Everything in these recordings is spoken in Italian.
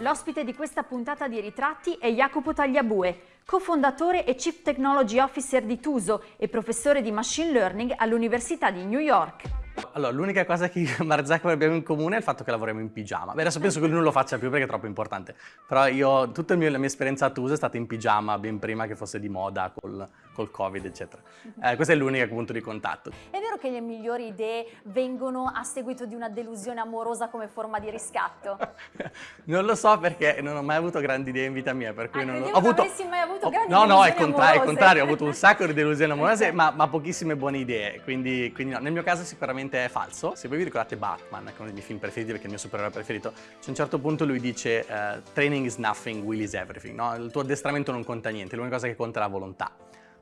L'ospite di questa puntata di ritratti è Jacopo Tagliabue, cofondatore e Chief Technology Officer di Tuso e professore di Machine Learning all'Università di New York. Allora, l'unica cosa che io e Marzak abbiamo in comune è il fatto che lavoriamo in pigiama. Beh, adesso penso che lui non lo faccia più perché è troppo importante. Però io, tutta la mia esperienza a Tusa è stata in pigiama, ben prima che fosse di moda col, col Covid, eccetera. Eh, questo è l'unico punto di contatto. È vero che le migliori idee vengono a seguito di una delusione amorosa come forma di riscatto? non lo so perché non ho mai avuto grandi idee in vita mia, per cui ah, non ho avuto... Non avessi mai avuto grandi no, No, no, è contrario, contrario, ho avuto un sacco di delusioni amorose, ma, ma, pochissime buone idee, quindi, quindi no. nel mio caso sicuramente falso. Se voi vi ricordate Batman, che è uno dei miei film preferiti perché è il mio supereroe preferito, c'è un certo punto lui dice uh, training is nothing, will is everything, no? Il tuo addestramento non conta niente, l'unica cosa che conta è la volontà.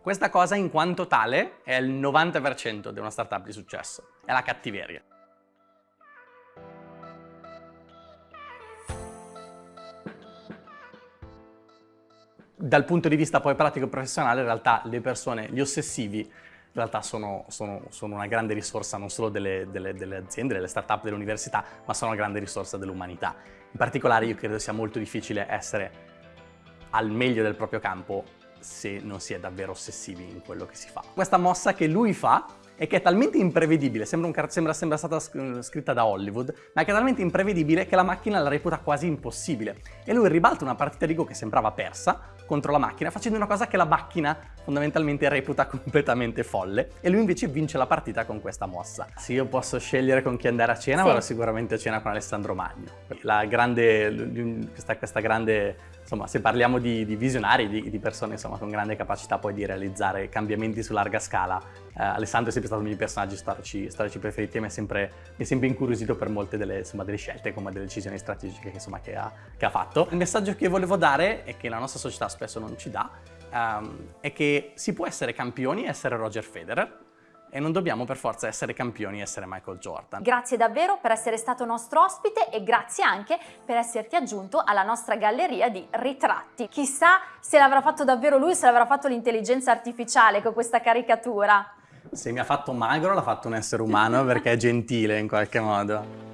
Questa cosa in quanto tale è il 90% di una startup di successo, è la cattiveria. Dal punto di vista poi pratico professionale, in realtà le persone, gli ossessivi, in realtà sono, sono, sono una grande risorsa non solo delle, delle, delle aziende, delle start-up, delle università, ma sono una grande risorsa dell'umanità. In particolare io credo sia molto difficile essere al meglio del proprio campo se non si è davvero ossessivi in quello che si fa. Questa mossa che lui fa e che è talmente imprevedibile, sembra, un, sembra, sembra stata scritta da Hollywood, ma che è talmente imprevedibile che la macchina la reputa quasi impossibile. E lui ribalta una partita di Go che sembrava persa contro la macchina, facendo una cosa che la macchina fondamentalmente reputa completamente folle, e lui invece vince la partita con questa mossa. Se io posso scegliere con chi andare a cena, sì. vado sicuramente a cena con Alessandro Magno. La grande, questa, questa grande insomma, se parliamo di, di visionari, di, di persone insomma, con grande capacità poi di realizzare cambiamenti su larga scala, eh, Alessandro è sempre stato uno dei miei personaggi storici, storici preferiti e mi è sempre, mi è sempre incuriosito per molte delle, insomma, delle scelte, come delle decisioni strategiche insomma, che, ha, che, ha, fatto. Il messaggio che volevo dare, e che la nostra società spesso non ci dà, um, è che si può essere campioni e essere Roger Federer, e non dobbiamo per forza essere campioni e essere Michael Jordan. Grazie davvero per essere stato nostro ospite e grazie anche per esserti aggiunto alla nostra galleria di ritratti. Chissà se l'avrà fatto davvero lui, se l'avrà fatto l'intelligenza artificiale con questa caricatura. Se mi ha fatto magro l'ha fatto un essere umano perché è gentile in qualche modo.